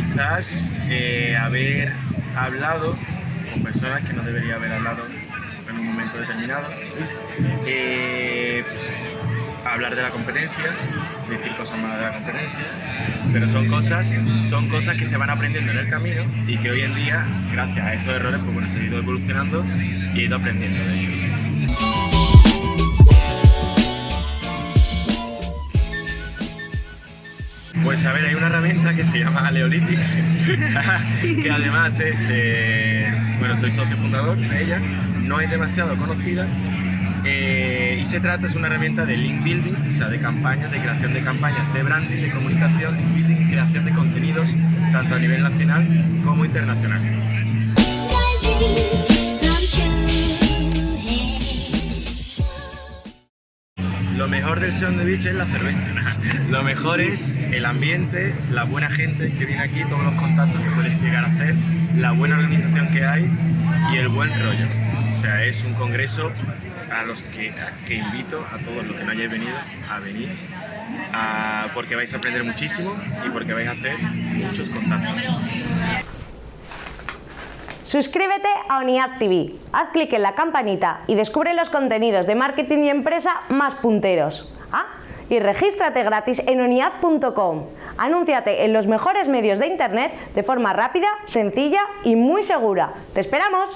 quizás eh, haber hablado con personas que no debería haber hablado en un momento determinado, eh, hablar de la competencia, decir cosas malas de la competencia, pero son cosas, son cosas que se van aprendiendo en el camino y que hoy en día, gracias a estos errores, pues bueno, he ido evolucionando y he ido aprendiendo de ellos. Pues a ver, hay una herramienta que se llama Aleolytics, que además es, eh, bueno, soy socio fundador de ella, no es demasiado conocida eh, y se trata, es una herramienta de link building, o sea, de campañas, de creación de campañas, de branding, de comunicación, link building y creación de contenidos, tanto a nivel nacional como internacional. Lo mejor del Seon de Beach es la cerveza. Lo mejor es el ambiente, la buena gente que viene aquí, todos los contactos que puedes llegar a hacer, la buena organización que hay y el buen rollo. O sea, es un congreso a los que invito a todos los que no hayáis venido a venir porque vais a aprender muchísimo y porque vais a hacer muchos contactos. Suscríbete a ONIAD TV, haz clic en la campanita y descubre los contenidos de marketing y empresa más punteros. Ah, y regístrate gratis en oniad.com. Anúnciate en los mejores medios de internet de forma rápida, sencilla y muy segura. ¡Te esperamos!